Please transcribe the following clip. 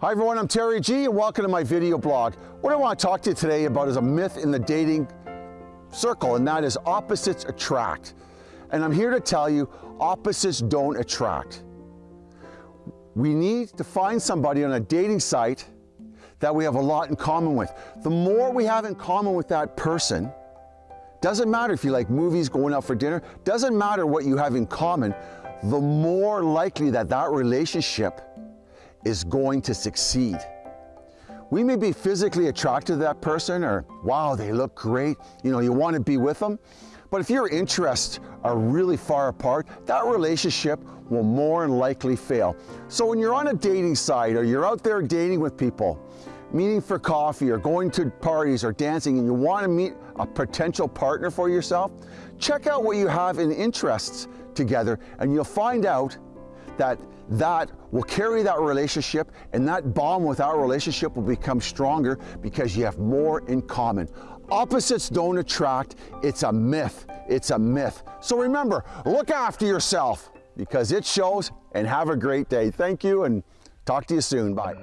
Hi everyone, I'm Terry G and welcome to my video blog. What I want to talk to you today about is a myth in the dating circle and that is opposites attract. And I'm here to tell you opposites don't attract. We need to find somebody on a dating site that we have a lot in common with. The more we have in common with that person, doesn't matter if you like movies, going out for dinner, doesn't matter what you have in common, the more likely that that relationship is going to succeed. We may be physically attracted to that person or, wow, they look great, you know, you want to be with them. But if your interests are really far apart, that relationship will more than likely fail. So when you're on a dating site or you're out there dating with people, meeting for coffee or going to parties or dancing and you want to meet a potential partner for yourself, check out what you have in interests together and you'll find out that that will carry that relationship and that bond with our relationship will become stronger because you have more in common. Opposites don't attract, it's a myth, it's a myth. So remember, look after yourself because it shows and have a great day. Thank you and talk to you soon, bye.